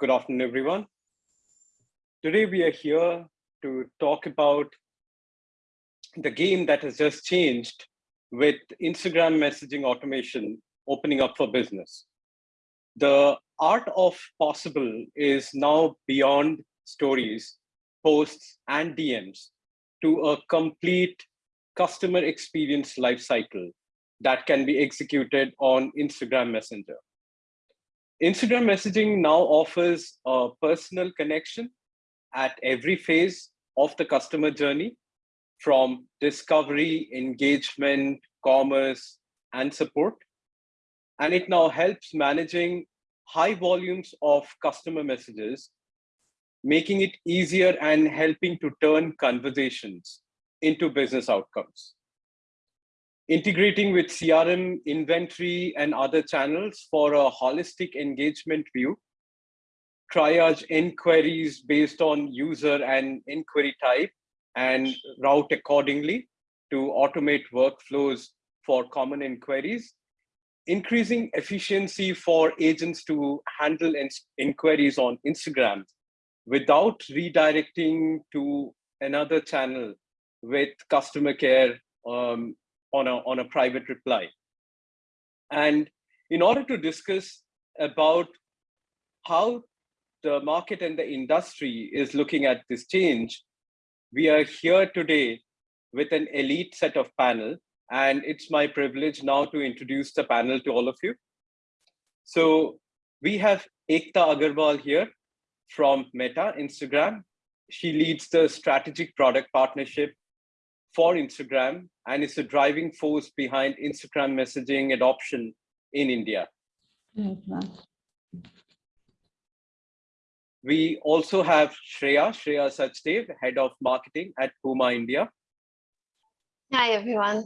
good afternoon, everyone. Today we are here to talk about the game that has just changed with Instagram messaging automation opening up for business. The art of possible is now beyond stories, posts, and DMs to a complete customer experience lifecycle that can be executed on Instagram Messenger. Instagram messaging now offers a personal connection at every phase of the customer journey from discovery, engagement, commerce, and support. And it now helps managing high volumes of customer messages, making it easier and helping to turn conversations into business outcomes. Integrating with CRM, inventory, and other channels for a holistic engagement view, triage inquiries based on user and inquiry type, and route accordingly to automate workflows for common inquiries, increasing efficiency for agents to handle inquiries on Instagram without redirecting to another channel with customer care um, on, a, on a private reply. And in order to discuss about how the market and the industry is looking at this change, we are here today with an elite set of panel and it's my privilege now to introduce the panel to all of you. So we have Ekta Agarwal here from Meta Instagram. She leads the strategic product partnership for Instagram and is the driving force behind Instagram messaging adoption in India. We also have Shreya, Shreya Sachdev, Head of Marketing at Puma India. Hi, everyone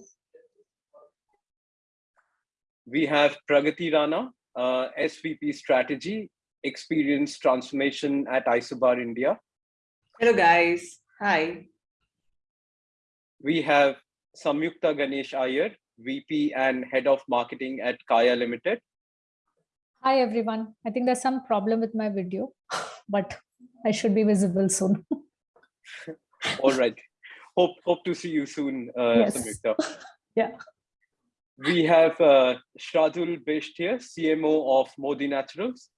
we have Pragati Rana, uh, SVP Strategy, Experience Transformation at Isobar India. Hello, guys. Hi. We have Samyukta Ganesh Iyer, VP and Head of Marketing at Kaya Limited. Hi, everyone. I think there's some problem with my video, but I should be visible soon. All right. Hope, hope to see you soon, uh, yes. Samyukta. yeah we have uh, Shradul Bisht here, CMO of Modi Naturals.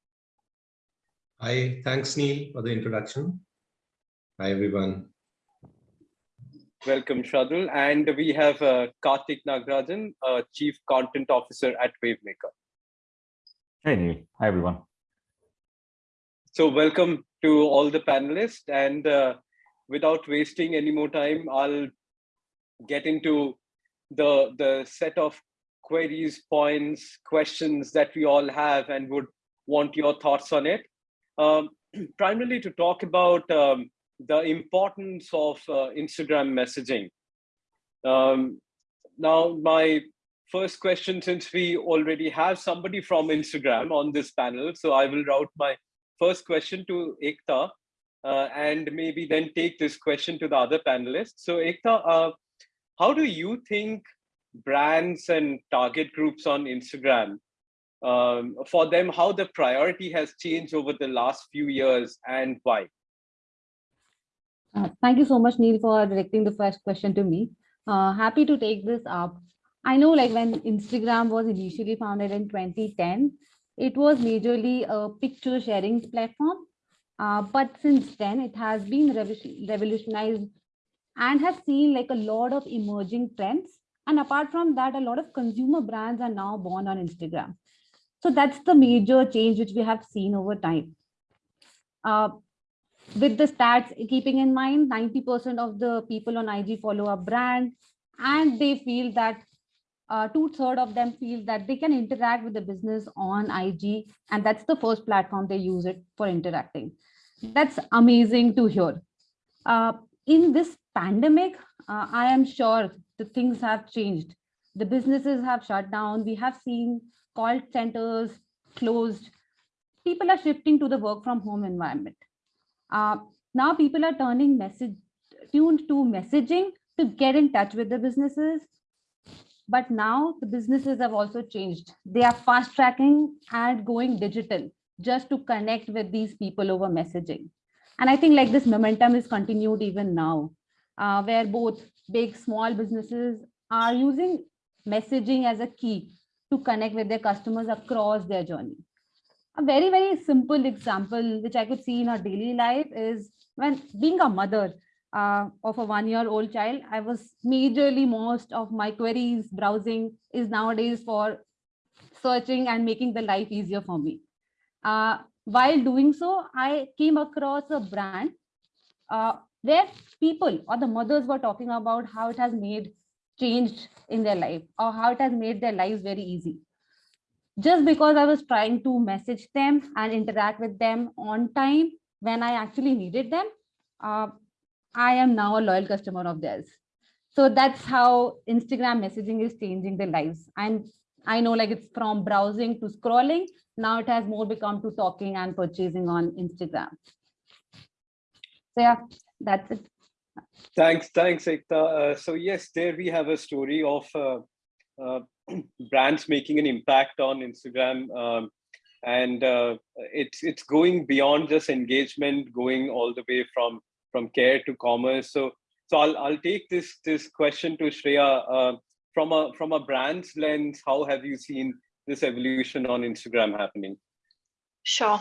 Hi, thanks Neil for the introduction. Hi everyone. Welcome Shadul. And we have uh, Karthik Nagarajan, uh, Chief Content Officer at Wavemaker. Hey Neil, hi everyone. So welcome to all the panelists and uh, without wasting any more time, I'll get into the, the set of queries, points, questions that we all have and would want your thoughts on it. Um, primarily to talk about um, the importance of uh, Instagram messaging. Um, now, my first question, since we already have somebody from Instagram on this panel, so I will route my first question to Ekta uh, and maybe then take this question to the other panelists. So Ekta, uh, how do you think brands and target groups on Instagram, um, for them, how the priority has changed over the last few years and why? Uh, thank you so much, Neil, for directing the first question to me. Uh, happy to take this up. I know like when Instagram was initially founded in 2010, it was majorly a picture sharing platform. Uh, but since then, it has been revolutionized and has seen like a lot of emerging trends and apart from that, a lot of consumer brands are now born on Instagram. So that's the major change which we have seen over time. Uh, with the stats, keeping in mind 90% of the people on IG follow a brand and they feel that uh, two third of them feel that they can interact with the business on IG and that's the first platform they use it for interacting. That's amazing to hear. Uh, in this pandemic, uh, I am sure the things have changed. The businesses have shut down. We have seen call centers closed. People are shifting to the work from home environment. Uh, now people are turning message tuned to messaging to get in touch with the businesses. But now the businesses have also changed. They are fast tracking and going digital just to connect with these people over messaging. And I think like this momentum is continued even now, uh, where both big, small businesses are using messaging as a key to connect with their customers across their journey. A very, very simple example, which I could see in our daily life is when being a mother uh, of a one-year-old child, I was majorly most of my queries browsing is nowadays for searching and making the life easier for me. Uh, while doing so, I came across a brand uh, where people or the mothers were talking about how it has made changed in their life or how it has made their lives very easy. Just because I was trying to message them and interact with them on time when I actually needed them, uh, I am now a loyal customer of theirs. So that's how Instagram messaging is changing their lives. And I know like it's from browsing to scrolling. Now it has more become to talking and purchasing on Instagram. So yeah, that's it. Thanks, thanks, Ekta. Uh, so yes, there we have a story of uh, uh, brands making an impact on Instagram, um, and uh, it's it's going beyond just engagement, going all the way from from care to commerce. So so I'll I'll take this this question to Shreya uh, from a from a brand's lens. How have you seen this evolution on Instagram happening? Sure.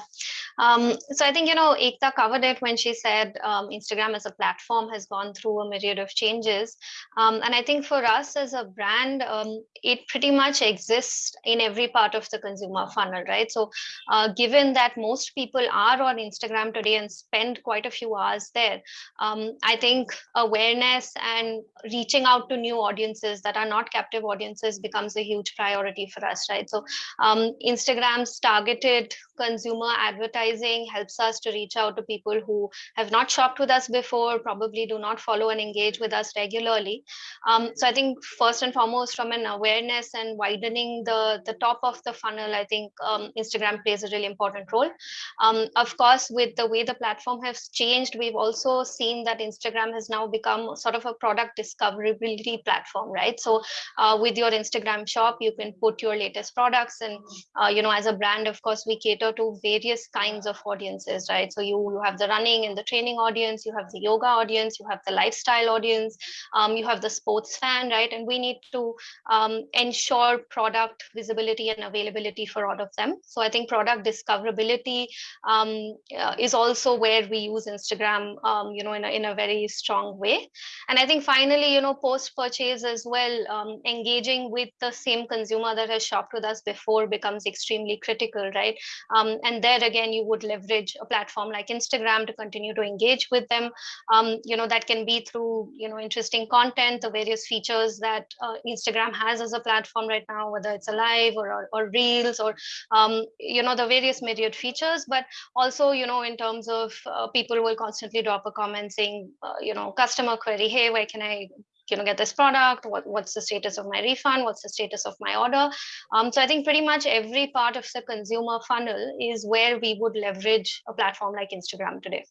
Um, so I think, you know, Ekta covered it when she said um, Instagram as a platform has gone through a myriad of changes. Um, and I think for us as a brand, um, it pretty much exists in every part of the consumer funnel, right? So uh, given that most people are on Instagram today and spend quite a few hours there, um, I think awareness and reaching out to new audiences that are not captive audiences becomes a huge priority for us, right? So um, Instagram's targeted consumer advertising helps us to reach out to people who have not shopped with us before, probably do not follow and engage with us regularly. Um, so I think first and foremost, from an awareness and widening the, the top of the funnel, I think um, Instagram plays a really important role. Um, of course, with the way the platform has changed, we've also seen that Instagram has now become sort of a product discoverability platform, right? So uh, with your Instagram shop, you can put your latest products and, uh, you know, as a brand, of course, we cater to various kinds of audiences, right? So you, you have the running and the training audience, you have the yoga audience, you have the lifestyle audience, um, you have the sports fan, right? And we need to um, ensure product visibility and availability for all of them. So I think product discoverability um, uh, is also where we use Instagram, um, you know, in a, in a very strong way. And I think finally, you know, post-purchase as well, um, engaging with the same consumer that has shopped with us before becomes extremely critical, right? Um, and there again, you would leverage a platform like Instagram to continue to engage with them. Um, you know, that can be through, you know, interesting content, the various features that uh, Instagram has as a platform right now, whether it's a live or, or, or reels or, um, you know, the various myriad features, but also, you know, in terms of uh, people will constantly drop a comment saying, uh, you know, customer query, hey, where can I you know get this product what, what's the status of my refund what's the status of my order. Um, so i think pretty much every part of the consumer funnel is where we would leverage a platform like instagram today.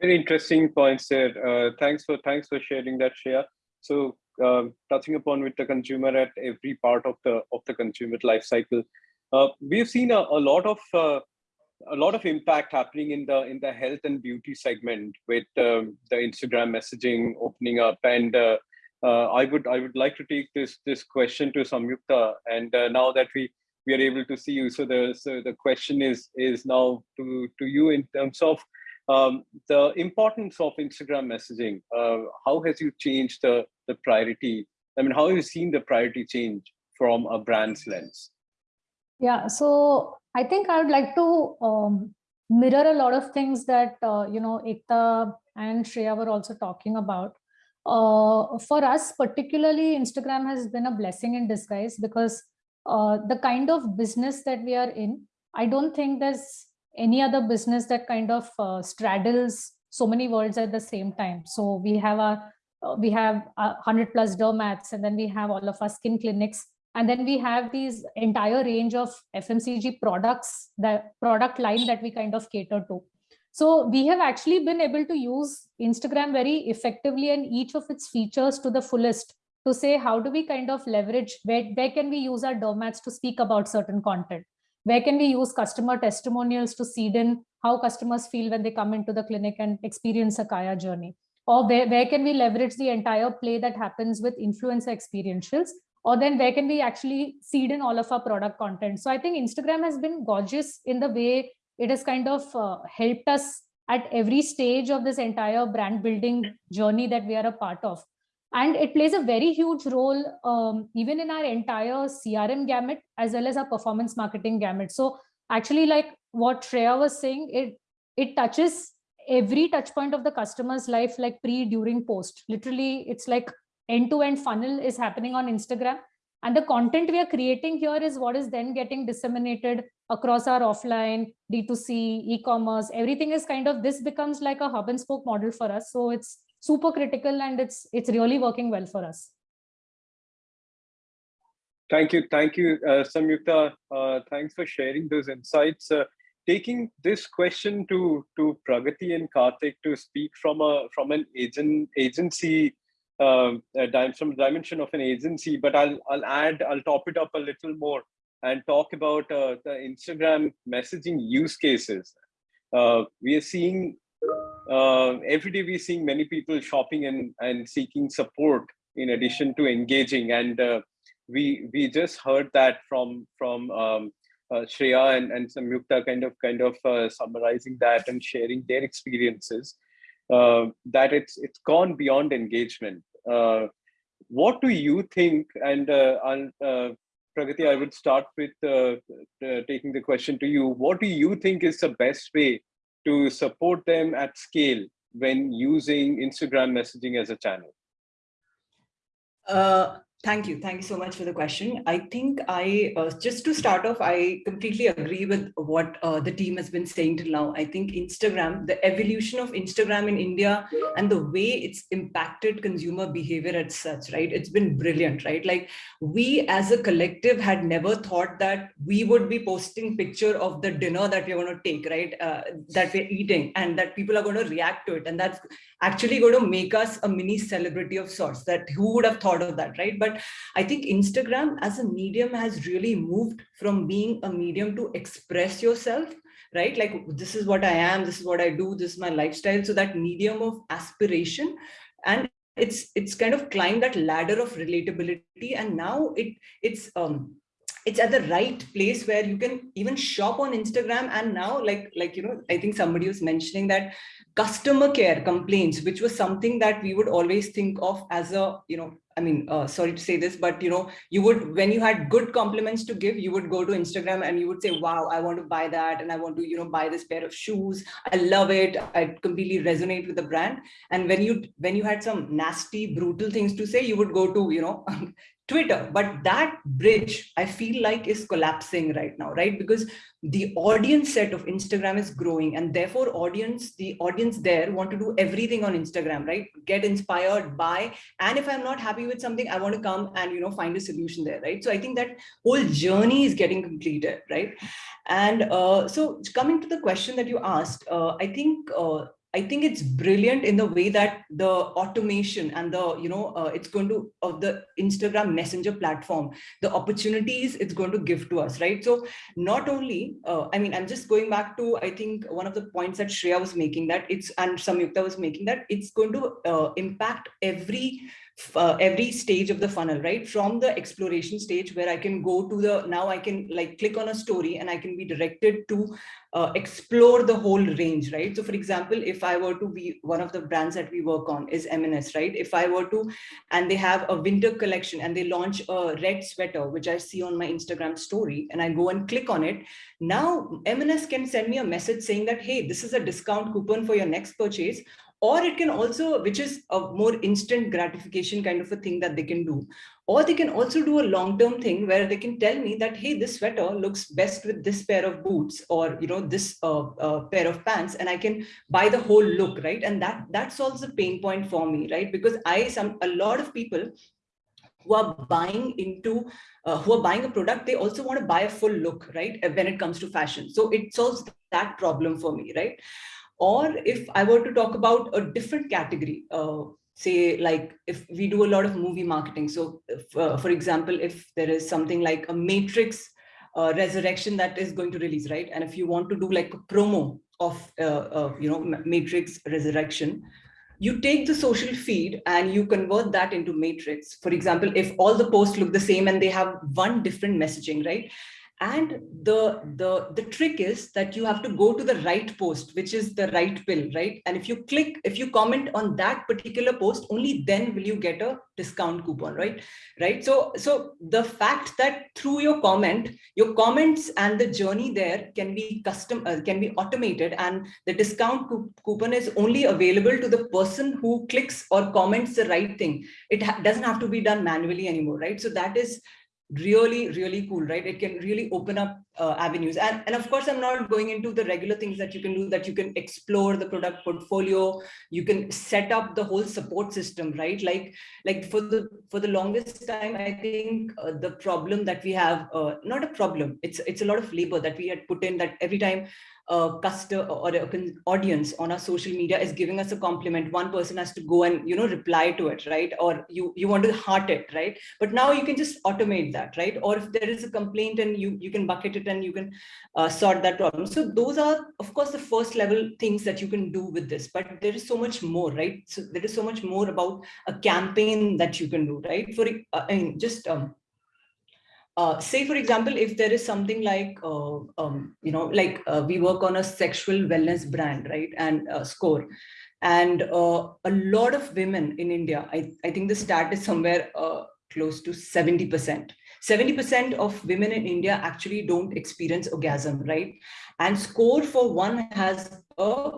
Very interesting points there. Uh, thanks for thanks for sharing that Shreya so um, touching upon with the consumer at every part of the of the consumer life cycle. Uh, we've seen a, a lot of uh, a lot of impact happening in the in the health and beauty segment with um, the Instagram messaging opening up. And uh, uh, I would I would like to take this this question to Samyukta. And uh, now that we we are able to see you, so the so the question is is now to to you in terms of um, the importance of Instagram messaging. Uh, how has you changed the the priority? I mean, how have you seen the priority change from a brand's lens? Yeah, so I think I would like to um, mirror a lot of things that, uh, you know, Ekta and Shreya were also talking about. Uh, for us, particularly, Instagram has been a blessing in disguise because uh, the kind of business that we are in, I don't think there's any other business that kind of uh, straddles so many worlds at the same time. So we have a uh, we have hundred plus dermats, and then we have all of our skin clinics and then we have these entire range of FMCG products, the product line that we kind of cater to. So we have actually been able to use Instagram very effectively and each of its features to the fullest to say, how do we kind of leverage, where, where can we use our dermats to speak about certain content? where can we use customer testimonials to seed in how customers feel when they come into the clinic and experience a Kaya journey? Or where, where can we leverage the entire play that happens with influencer experientials? Or then where can we actually seed in all of our product content? So I think Instagram has been gorgeous in the way it has kind of uh, helped us at every stage of this entire brand building journey that we are a part of. And it plays a very huge role um, even in our entire CRM gamut as well as our performance marketing gamut. So actually like what Shreya was saying, it, it touches every touch point of the customer's life like pre, during, post. Literally, it's like end-to-end -end funnel is happening on Instagram. And the content we are creating here is what is then getting disseminated across our offline, D2C, e-commerce, everything is kind of, this becomes like a hub and spoke model for us. So it's super critical and it's it's really working well for us. Thank you. Thank you, uh, Samyukta. Uh, thanks for sharing those insights. Uh, taking this question to, to Pragati and Karthik to speak from a from an agent agency um, from dimension of an agency, but I'll I'll add I'll top it up a little more and talk about uh, the Instagram messaging use cases. Uh, we are seeing uh, every day we're seeing many people shopping and, and seeking support in addition to engaging. And uh, we we just heard that from from um, uh, Shreya and, and Samyukta kind of kind of uh, summarizing that and sharing their experiences. Uh, that it's it's gone beyond engagement. Uh, what do you think? And uh, I'll, uh, Pragati, I would start with uh, taking the question to you. What do you think is the best way to support them at scale when using Instagram messaging as a channel? Thank you. Thank you so much for the question. I think I, uh, just to start off, I completely agree with what uh, the team has been saying till now. I think Instagram, the evolution of Instagram in India and the way it's impacted consumer behavior as such, right? It's been brilliant, right? Like we as a collective had never thought that we would be posting picture of the dinner that we're going to take, right? Uh, that we're eating and that people are going to react to it. And that's actually going to make us a mini celebrity of sorts that who would have thought of that, right? But but I think Instagram as a medium has really moved from being a medium to express yourself right? Like, this is what I am, this is what I do, this is my lifestyle. So that medium of aspiration and it's it's kind of climbed that ladder of relatability and now it it's um it's at the right place where you can even shop on Instagram and now like like you know I think somebody was mentioning that customer care complaints which was something that we would always think of as a you know I mean, uh, sorry to say this, but you know, you would, when you had good compliments to give, you would go to Instagram and you would say, wow, I want to buy that. And I want to, you know, buy this pair of shoes. I love it. I completely resonate with the brand. And when you, when you had some nasty, brutal things to say, you would go to, you know, Twitter, but that bridge I feel like is collapsing right now, right? Because the audience set of Instagram is growing and therefore audience, the audience there want to do everything on Instagram, right? Get inspired by, and if I'm not happy with something, I want to come and, you know, find a solution there, right? So I think that whole journey is getting completed, right? And uh, so coming to the question that you asked, uh, I think uh, I think it's brilliant in the way that the automation and the, you know, uh, it's going to, of the Instagram messenger platform, the opportunities it's going to give to us, right? So not only, uh, I mean, I'm just going back to, I think one of the points that Shreya was making that it's, and Samyukta was making that it's going to uh, impact every uh, every stage of the funnel, right? From the exploration stage where I can go to the, now I can like click on a story and I can be directed to uh, explore the whole range, right? So for example, if I were to be one of the brands that we work on is M&S, right? If I were to, and they have a winter collection and they launch a red sweater, which I see on my Instagram story and I go and click on it. Now M&S can send me a message saying that, hey, this is a discount coupon for your next purchase or it can also, which is a more instant gratification kind of a thing that they can do. Or they can also do a long-term thing where they can tell me that, hey, this sweater looks best with this pair of boots or, you know, this uh, uh, pair of pants and I can buy the whole look, right? And that, that solves the pain point for me, right? Because I, some, a lot of people who are buying into uh, who are buying a product they also want to buy a full look right when it comes to fashion so it solves that problem for me right or if I were to talk about a different category, uh, say like if we do a lot of movie marketing. So if, uh, for example, if there is something like a matrix uh, resurrection that is going to release, right? And if you want to do like a promo of, uh, uh, you know, Matrix Resurrection, you take the social feed and you convert that into matrix. For example, if all the posts look the same and they have one different messaging, right? And the the the trick is that you have to go to the right post which is the right pill right? And if you click if you comment on that particular post only then will you get a discount coupon right? Right? So so the fact that through your comment your comments and the journey there can be custom uh, can be automated and the discount coupon is only available to the person who clicks or comments the right thing. It doesn't have to be done manually anymore right? So that is really really cool right? It can really open up uh, avenues. And and of course i'm not going into the regular things that you can do that you can explore the product portfolio. You can set up the whole support system right? Like like for the for the longest time i think uh, the problem that we have uh, not a problem it's it's a lot of labor that we had put in that every time a customer or an audience on our social media is giving us a compliment. One person has to go and you know reply to it right? Or you you want to heart it right? But now you can just automate that right? Or if there is a complaint and you you can bucket it and you can uh, sort that problem. So those are of course the first level things that you can do with this. But there is so much more right? So there is so much more about a campaign that you can do right? For uh, i mean just um, uh, say, for example, if there is something like, uh, um, you know, like uh, we work on a sexual wellness brand, right, and Skore. And uh, a lot of women in India, I, I think the stat is somewhere uh, close to 70%. 70% of women in India actually don't experience orgasm, right? And Skore for one has a,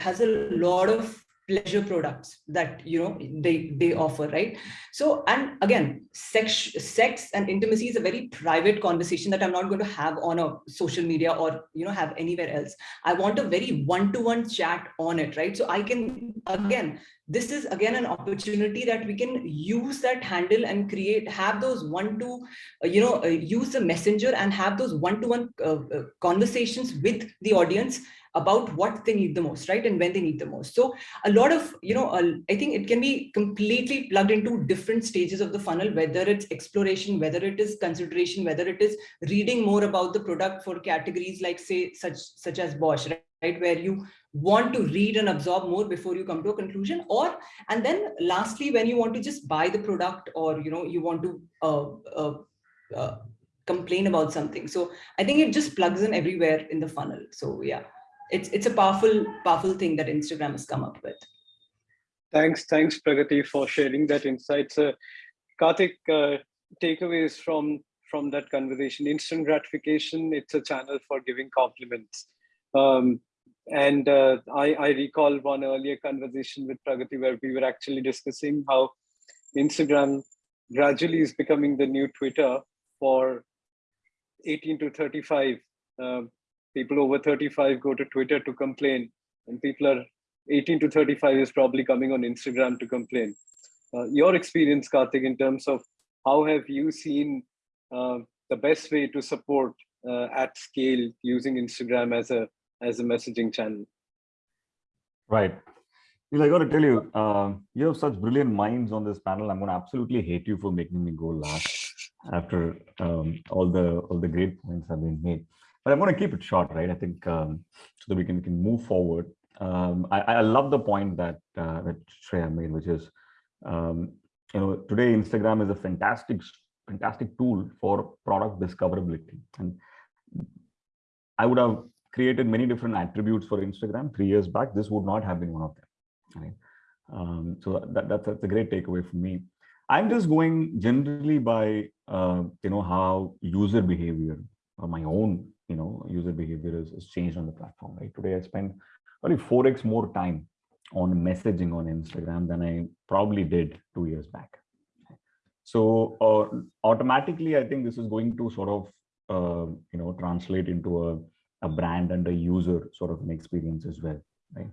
has a lot of pleasure products that you know they they offer right? So and again sex sex and intimacy is a very private conversation that i'm not going to have on a social media or you know have anywhere else. I want a very one-to-one -one chat on it right? So i can uh-huh. again this is again an opportunity that we can use that handle and create have those one to uh, you know uh, use the messenger and have those one-to-one uh, uh, conversations with the audience about what they need the most, right? And when they need the most. So a lot of, you know, I think it can be completely plugged into different stages of the funnel, whether it's exploration, whether it is consideration, whether it is reading more about the product for categories like say, such, such as Bosch, right? Right where you want to read and absorb more before you come to a conclusion or and then lastly when you want to just buy the product or you know you want to uh, uh, uh, complain about something so i think it just plugs in everywhere in the funnel so yeah it's it's a powerful powerful thing that Instagram has come up with. Thanks, thanks Pragati for sharing that insight. So, Karthik, uh, takeaways from from that conversation: instant gratification. It's a channel for giving compliments. Um, and uh, I, I recall one earlier conversation with Pragati where we were actually discussing how Instagram gradually is becoming the new Twitter for 18 to 35 uh, people over 35 go to Twitter to complain, and people are 18 to 35 is probably coming on Instagram to complain. Uh, your experience, Karthik, in terms of how have you seen uh, the best way to support uh, at scale using Instagram as a as a messaging channel? Right. I got to tell you, uh, you have such brilliant minds on this panel. I'm going to absolutely hate you for making me go last after um, all the all the great points have been made but I'm going to keep it short, right? I think um, so that we can, can move forward. Um, I, I love the point that uh, that Shreya made, which is, um, you know, today Instagram is a fantastic, fantastic tool for product discoverability. And I would have created many different attributes for Instagram three years back. This would not have been one of them. Right? Um, so that, that's, that's a great takeaway for me. I'm just going generally by, uh, you know, how user behavior or my own you know user behavior is, is changed on the platform right today i spend probably 4x more time on messaging on instagram than i probably did two years back so uh, automatically i think this is going to sort of uh, you know translate into a, a brand and a user sort of an experience as well right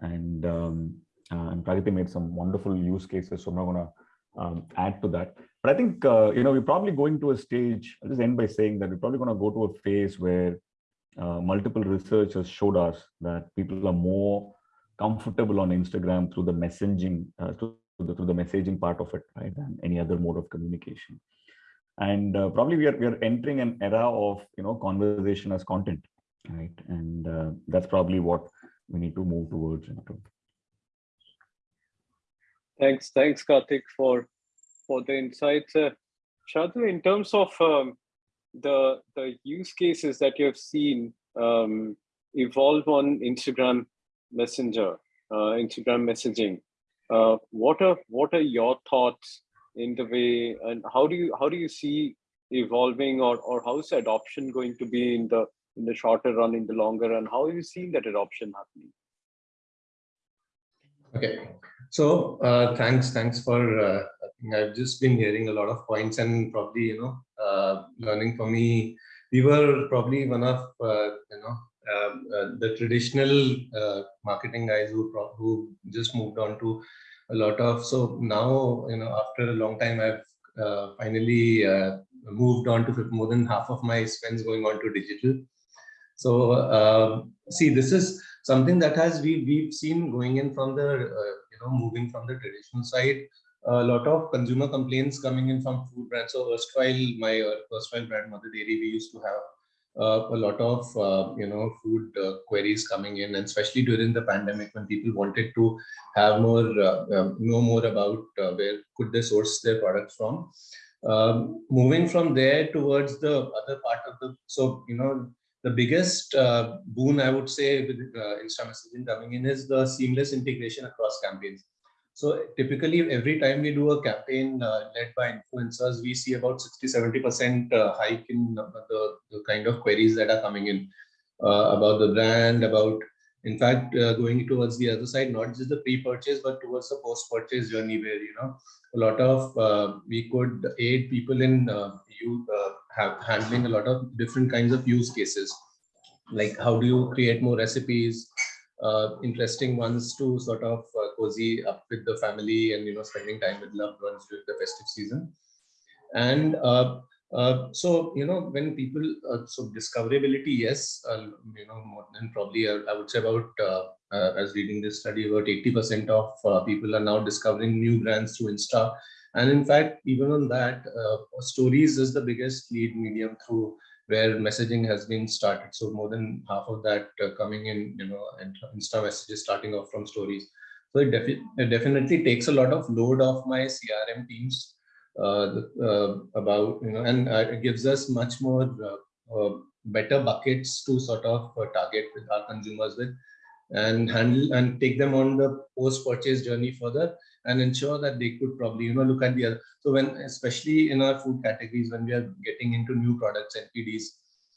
and um, uh, and Pragati made some wonderful use cases so i'm not going to um, add to that. But I think, uh, you know, we're probably going to a stage, I'll just end by saying that we're probably going to go to a phase where uh, multiple research has showed us that people are more comfortable on Instagram through the messaging, uh, through, the, through the messaging part of it, right, than any other mode of communication. and uh, probably we are we are entering an era of you know conversation as content right and uh, that's probably what we need to move towards into Thanks, thanks, Karthik, for for the insights. Uh, in terms of um, the the use cases that you have seen um, evolve on Instagram Messenger, uh, Instagram messaging, uh, what are what are your thoughts in the way, and how do you how do you see evolving, or or how is adoption going to be in the in the shorter run, in the longer run? How are you seeing that adoption happening? Okay, so uh, thanks, thanks for. Uh, I think I've just been hearing a lot of points and probably you know uh, learning for me. We were probably one of uh, you know um, uh, the traditional uh, marketing guys who who just moved on to a lot of. So now you know after a long time, I've uh, finally uh, moved on to more than half of my spends going on to digital. So uh, see, this is something that has we we've seen going in from the uh, you know moving from the traditional side. A lot of consumer complaints coming in from food brands. So erstwhile my uh, erstwhile brand mother dairy we used to have uh, a lot of uh, you know food uh, queries coming in and especially during the pandemic when people wanted to have more uh, um, know more about uh, where could they source their products from. Um, moving from there towards the other part of the so you know the biggest uh, boon I would say with uh, Insta messaging coming in is the seamless integration across campaigns. So typically every time we do a campaign uh, led by influencers, we see about 60, 70% uh, hike in the, the kind of queries that are coming in uh, about the brand, about in fact, uh, going towards the other side, not just the pre-purchase, but towards the post-purchase journey where, you know, a lot of, uh, we could aid people in you have handling a lot of different kinds of use cases. Like how do you create more recipes, uh, interesting ones to sort of uh, cozy up with the family and, you know, spending time with loved ones during the festive season. And uh, uh, so you know when people uh, so discoverability yes uh, you know more than probably I would say about as reading this study about 80 percent of people are now discovering new brands through Insta and in fact even on that stories is the biggest lead medium through where messaging has been started. So more than half of that coming in you know and Insta messages starting off from stories. So it, defi it definitely takes a lot of load off my CRM teams uh, uh, about you know and uh, it gives us much more better buckets to sort of target with our consumers with and handle and take them on the post purchase journey further and ensure that they could probably you know look at the other so when especially in our food categories when we are getting into new products npds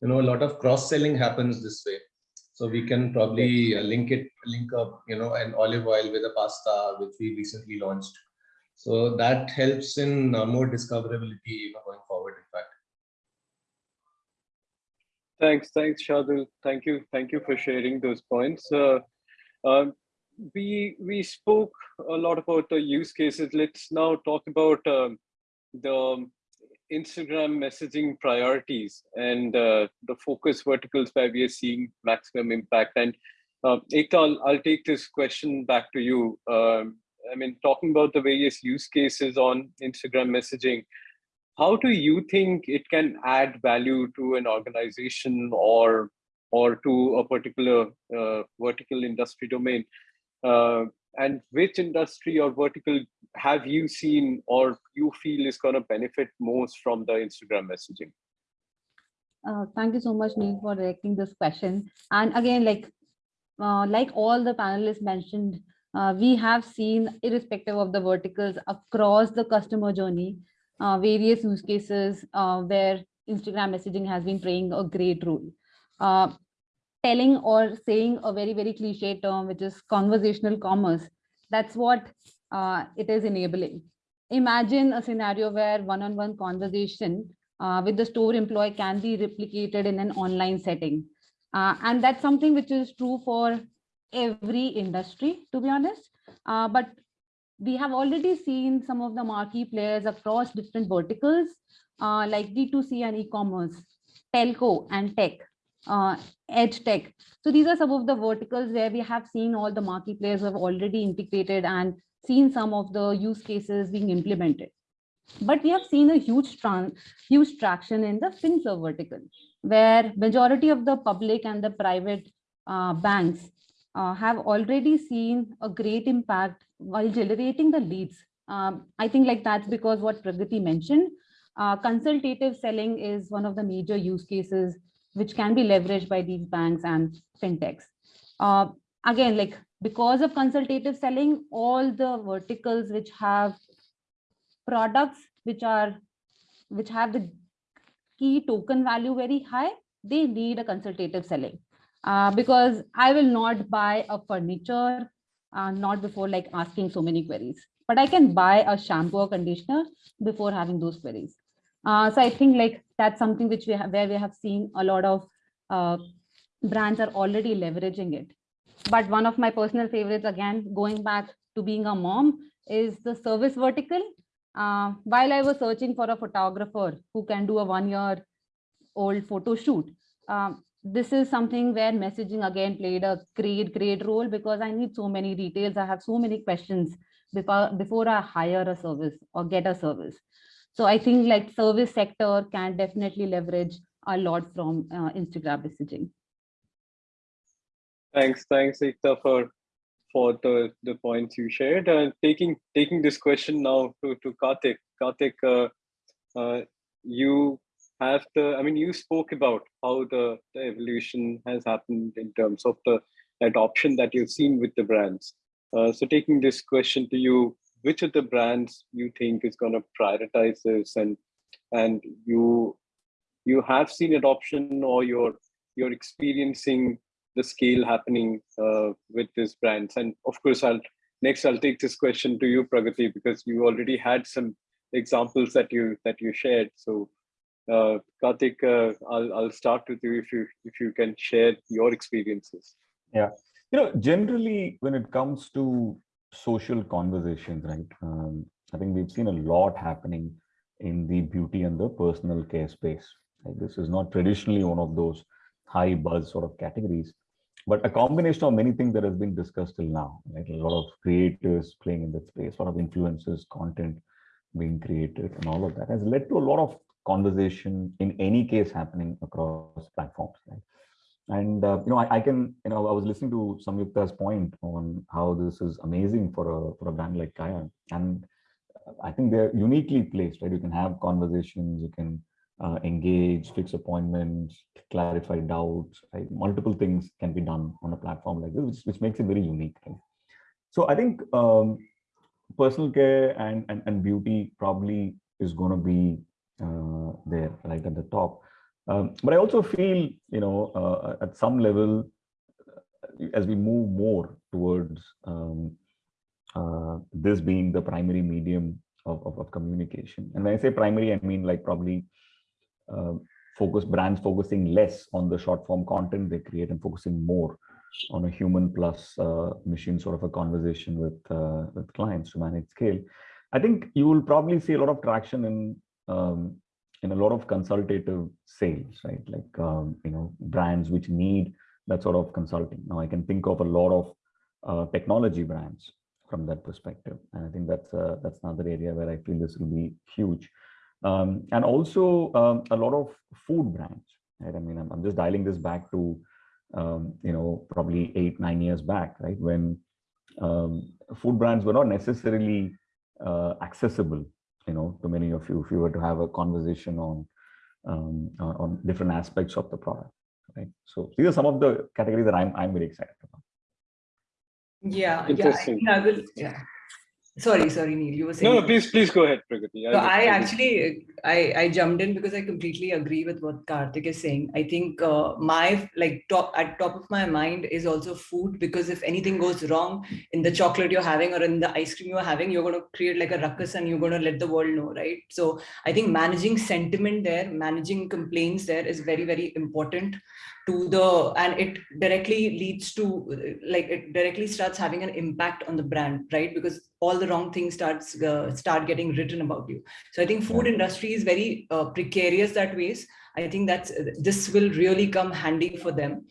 you know a lot of cross selling happens this way so we can probably link it link up you know an olive oil with a pasta which we recently launched so that helps in uh, more discoverability you know, going forward, in fact. Thanks, thanks, Shadul. Thank you, thank you for sharing those points. Uh, uh, we we spoke a lot about the use cases. Let's now talk about um, the Instagram messaging priorities and uh, the focus verticals where we are seeing maximum impact. And uh, I'll take this question back to you. Um, I mean, talking about the various use cases on Instagram messaging, how do you think it can add value to an organization or or to a particular uh, vertical industry domain? Uh, and which industry or vertical have you seen or you feel is going to benefit most from the Instagram messaging? Uh, thank you so much, Neil, for directing this question. And again, like uh, like all the panelists mentioned, uh, we have seen, irrespective of the verticals across the customer journey, uh, various use cases uh, where Instagram messaging has been playing a great role. Uh, telling or saying a very, very cliche term, which is conversational commerce, that's what uh, it is enabling. Imagine a scenario where one-on-one -on -one conversation uh, with the store employee can be replicated in an online setting. and that's something which is true for every industry, to be honest. Uh, but we have already seen some of the marquee players across different verticals, uh, like D2C and e-commerce, telco and tech, uh, edtech. So these are some of the verticals where we have seen all the marquee players have already integrated and seen some of the use cases being implemented. But we have seen a huge, huge traction in the FinServ vertical, where majority of the public and the private uh, banks uh, have already seen a great impact while generating the leads. Um, I think like that's because what Pragati mentioned, uh, consultative selling is one of the major use cases which can be leveraged by these banks and fintechs. Uh, again, like because of consultative selling, all the verticals which have products which are which have the key token value very high, they need a consultative selling. Uh, because I will not buy a furniture, uh, not before like asking so many queries, but I can buy a shampoo or conditioner before having those queries. Uh, so I think like that's something which we have where we have seen a lot of uh, brands are already leveraging it. But one of my personal favorites, again, going back to being a mom, is the service vertical. Uh, while I was searching for a photographer who can do a one year old photo shoot, um, this is something where messaging again played a great, great role because I need so many details. I have so many questions before, before I hire a service or get a service. So I think like service sector can definitely leverage a lot from uh, Instagram messaging. Thanks, thanks, Ekta, for for the the points you shared. And taking taking this question now to to Karthik. Karthik, uh, uh, you have the, I mean, you spoke about how the, the evolution has happened in terms of the adoption that you've seen with the brands. Uh, so taking this question to you, which of the brands you think is going to prioritize this? And and you you have seen adoption or you're you're experiencing the scale happening uh, with these brands. And of course i'll next i'll take this question to you pragati because you already had some examples that you that you shared. So uh, Karthik, uh, I'll, I'll start with you if you if you can share your experiences. Yeah, you know, generally when it comes to social conversations, right? Um, I think we've seen a lot happening in the beauty and the personal care space. This is not traditionally one of those high buzz sort of categories, but a combination of many things that has been discussed till now. Like a lot of creators playing in that space, a lot of influencers, content being created, and all of that has led to a lot of conversation in any case happening across platforms. Right? And uh, you know, I, I, can, you know, I was listening to Samyukta's point on how this is amazing for a for a brand like Kaya, and I think they're uniquely placed. Right, you can have conversations, you can uh, engage, fix appointments, clarify doubts. Right, multiple things can be done on a platform like this, which, which makes it very unique. Right? So I think um, personal care and, and and beauty probably is going to be uh, there right at the top. Um, but I also feel, you know, uh, at some level, uh, as we move more towards um, uh, this being the primary medium of, of, of, communication. And when I say primary, I mean like probably uh, focus brands focusing less on the short form content they create and focusing more on a human plus uh, machine sort of a conversation with with clients to manage scale. I think you will probably see a lot of traction in um, in a lot of consultative sales, right? Like, um, you know, brands which need that sort of consulting. Now I can think of a lot of uh, technology brands from that perspective. And I think that's, uh, that's another area where I feel this will be huge. Um, and also um, a lot of food brands, right? I mean, I'm, I'm just dialing this back to, um, you know, probably eight, nine years back, right? When um, food brands were not necessarily uh, accessible you know, to many of you, if you were to have a conversation on um, on different aspects of the product, right? So these are some of the categories that I'm I'm very excited about. Yeah, yeah, I, I will. Yeah. Sorry, sorry, Neil. You were saying. No, no, please, please go ahead, Pragati. So I, I actually, I, I jumped in because I completely agree with what Karthik is saying. I think uh, my like top at top of my mind is also food because if anything goes wrong in the chocolate you're having or in the ice cream you're having, you're going to create like a ruckus and you're going to let the world know, right? So I think managing sentiment there, managing complaints there is very, very important to the and it directly leads to like it directly starts having an impact on the brand right? Because all the wrong things starts uh, start getting written about you. So i think food industry is very uh, precarious that ways. I think that's this will really come handy for them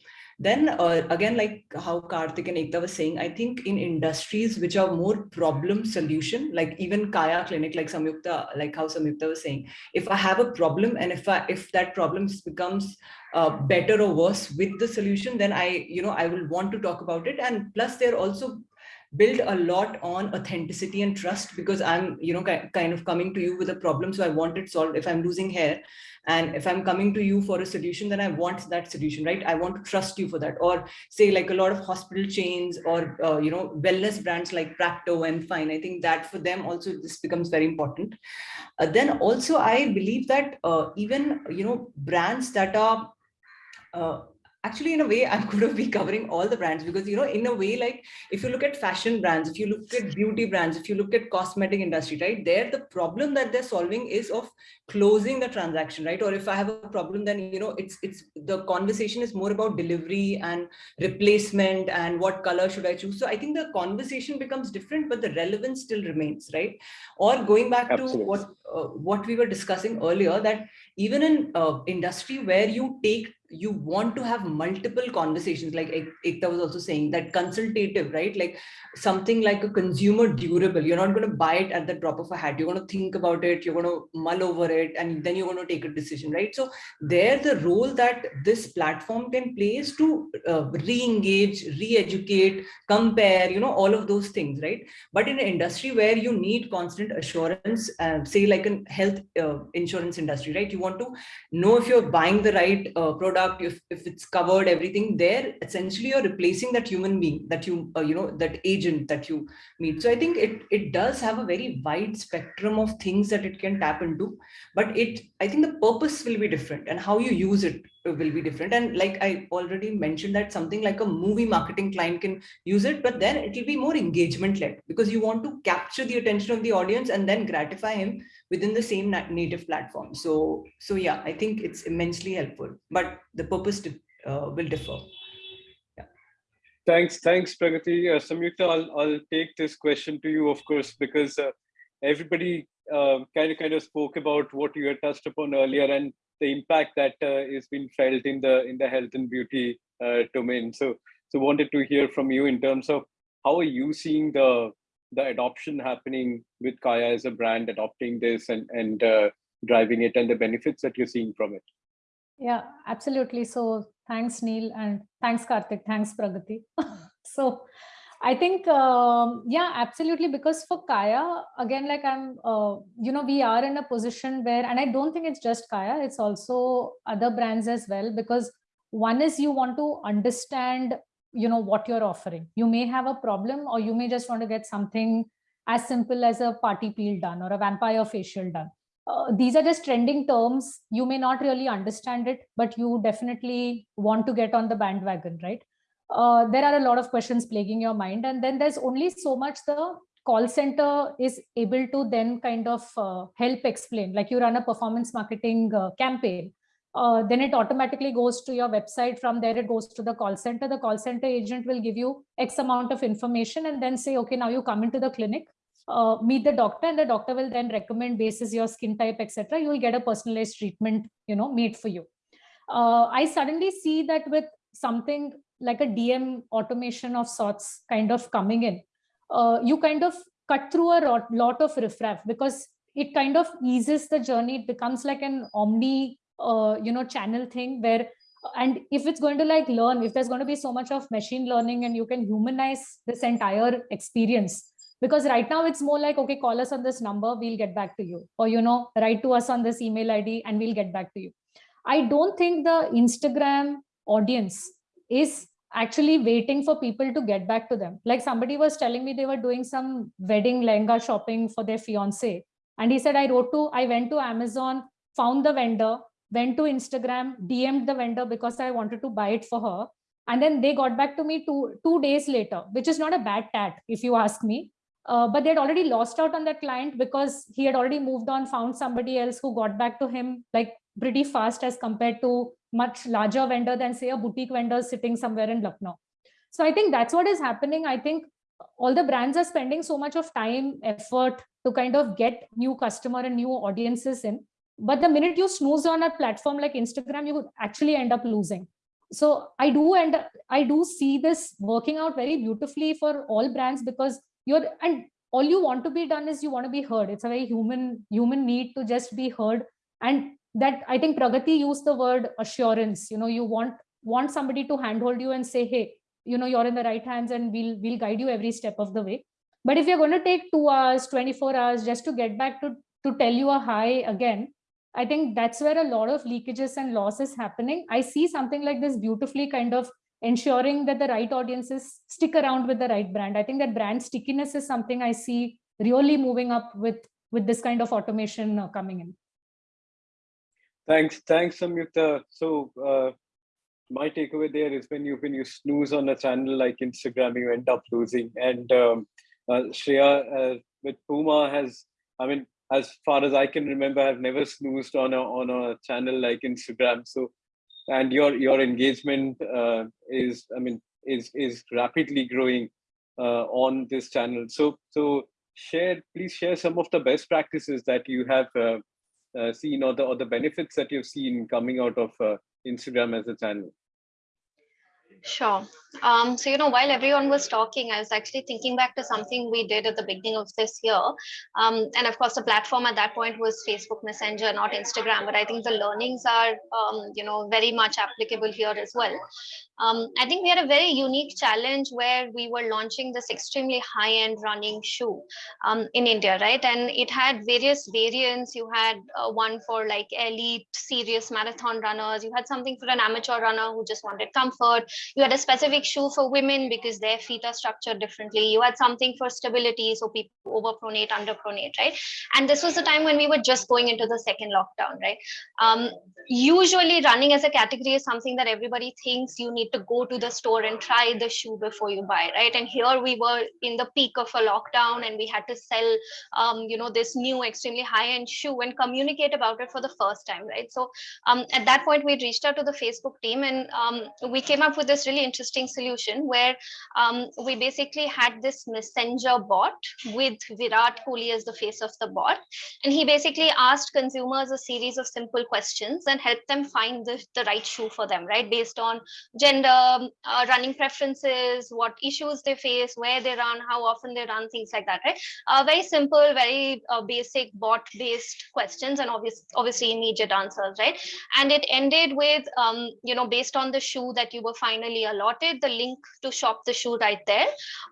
Then uh, again, like how Karthik and Ekta was saying, I think in industries which are more problem solution, like even Kaya Clinic, like Samyukta, like how Samyukta was saying, if I have a problem and if I if that problem becomes uh, better or worse with the solution, then I, you know, I will want to talk about it. And plus they're also build a lot on authenticity and trust because I'm, you know, kind of coming to you with a problem. So I want it solved. If I'm losing hair and if I'm coming to you for a solution, then I want that solution, right? I want to trust you for that. Or say like a lot of hospital chains or, uh, you know, wellness brands like Practo and Fine. I think that for them also this becomes very important. Uh, then also I believe that uh, even, you know, brands that are uh, actually in a way i'm going to be covering all the brands because you know in a way like if you look at fashion brands if you look at beauty brands if you look at cosmetic industry right there the problem that they're solving is of closing the transaction right? Or if i have a problem then you know it's it's the conversation is more about delivery and replacement and what color should i choose. So i think the conversation becomes different but the relevance still remains right? Or going back Absolutely. to what uh, what we were discussing earlier that even in uh, industry where you take you want to have multiple conversations like Ekta was also saying that consultative right? Like something like a consumer durable. You're not going to buy it at the drop of a hat. You're going to think about it. You're going to mull over it and then you're going to take a decision right? So there the role that this platform can play is to uh, re-engage re-educate compare you know all of those things right? But in an industry where you need constant assurance uh, say like a health uh, insurance industry right? You want to know if you're buying the right uh, product if, if it's covered everything there essentially you're replacing that human being that you uh, you know that agent that you meet. So i think it it does have a very wide spectrum of things that it can tap into but it i think the purpose will be different and how you use it will be different. And like i already mentioned that something like a movie marketing client can use it but then it will be more engagement led because you want to capture the attention of the audience and then gratify him within the same native platform. So so yeah i think it's immensely helpful but the purpose uh, will differ. Yeah. Thanks thanks pragati. Uh, samyukta i'll i'll take this question to you of course because uh, everybody uh, kind of kind of spoke about what you had touched upon earlier and the impact that uh, is being felt in the in the health and beauty uh, domain. So so wanted to hear from you in terms of how are you seeing the the adoption happening with Kaya as a brand adopting this and and uh, driving it and the benefits that you're seeing from it. Yeah, absolutely. So thanks Neil and thanks Karthik, thanks Pragati. so I think, um, yeah, absolutely. Because for Kaya, again, like I'm, uh, you know, we are in a position where, and I don't think it's just Kaya, it's also other brands as well. Because one is you want to understand, you know, what you're offering. You may have a problem or you may just want to get something as simple as a party peel done or a vampire facial done. Uh, these are just trending terms. You may not really understand it, but you definitely want to get on the bandwagon, right? Uh, there are a lot of questions plaguing your mind and then there's only so much the call center is able to then kind of uh, help explain. Like you run a performance marketing uh, campaign uh, then it automatically goes to your website. From there it goes to the call center. The call center agent will give you x amount of information and then say okay now you come into the clinic uh, meet the doctor. And the doctor will then recommend basis your skin type etc you will get a personalized treatment you know made for you. Uh, i suddenly see that with something like a DM automation of sorts kind of coming in, uh, you kind of cut through a lot of riffraff because it kind of eases the journey. It becomes like an omni, uh, you know, channel thing where, and if it's going to like learn, if there's going to be so much of machine learning and you can humanize this entire experience, because right now it's more like, okay, call us on this number, we'll get back to you. Or, you know, write to us on this email ID and we'll get back to you. I don't think the Instagram audience is actually waiting for people to get back to them. Like somebody was telling me they were doing some wedding lehenga shopping for their fiance. And he said, I wrote to, I went to Amazon, found the vendor, went to Instagram, DM'd the vendor because I wanted to buy it for her. And then they got back to me two, two days later, which is not a bad tat, if you ask me. Uh, but they had already lost out on that client because he had already moved on, found somebody else who got back to him like pretty fast as compared to much larger vendor than say a boutique vendor sitting somewhere in Lucknow. So I think that's what is happening. I think all the brands are spending so much of time, effort to kind of get new customer and new audiences in. But the minute you snooze on a platform like Instagram, you actually end up losing. so I do and I do see this working out very beautifully for all brands because you're and all you want to be done is you want to be heard. It's a very human human need to just be heard. And that I think Pragati used the word assurance. You know, you want want somebody to handhold you and say, hey, you know, you're in the right hands and we'll we'll guide you every step of the way. But if you're going to take two hours, 24 hours just to get back to to tell you a hi again, I think that's where a lot of leakages and loss is happening. I see something like this beautifully kind of ensuring that the right audiences stick around with the right brand. I think that brand stickiness is something I see really moving up with, with this kind of automation uh, coming in. Thanks, thanks, Samyukta. So uh, my takeaway there is when you when you snooze on a channel like Instagram, you end up losing. And um, uh, Shreya uh, with Puma has, I mean, as far as I can remember, I've never snoozed on a on a channel like Instagram. So, and your your engagement uh, is, I mean, is is rapidly growing uh, on this channel. So so share, please share some of the best practices that you have uh, seen or the or the benefits that you've seen coming out of uh, Instagram as a channel. Sure. Um, so, you know, while everyone was talking, I was actually thinking back to something we did at the beginning of this year. Um, and of course, the platform at that point was Facebook Messenger, not Instagram. But I think the learnings are, um, you know, very much applicable here as well. Um, I think we had a very unique challenge where we were launching this extremely high-end running shoe um, in India, right? And it had various variants. You had uh, one for like elite, serious marathon runners. You had something for an amateur runner who just wanted comfort. You had a specific shoe for women because their feet are structured differently. You had something for stability, so people overpronate, underpronate, right? And this was the time when we were just going into the second lockdown, right? Um, usually running as a category is something that everybody thinks you need to go to the store and try the shoe before you buy right and here we were in the peak of a lockdown and we had to sell um, you know this new extremely high-end shoe and communicate about it for the first time right so um, at that point we reached out to the facebook team and um, we came up with this really interesting solution where um, we basically had this messenger bot with virat kohli as the face of the bot and he basically asked consumers a series of simple questions and helped them find the, the right shoe for them right based on gender uh, running preferences, what issues they face, where they run, how often they run, things like that, right? Uh, very simple, very uh, basic bot-based questions and obvious, obviously immediate answers, right? And it ended with, um, you know, based on the shoe that you were finally allotted, the link to shop the shoe right there,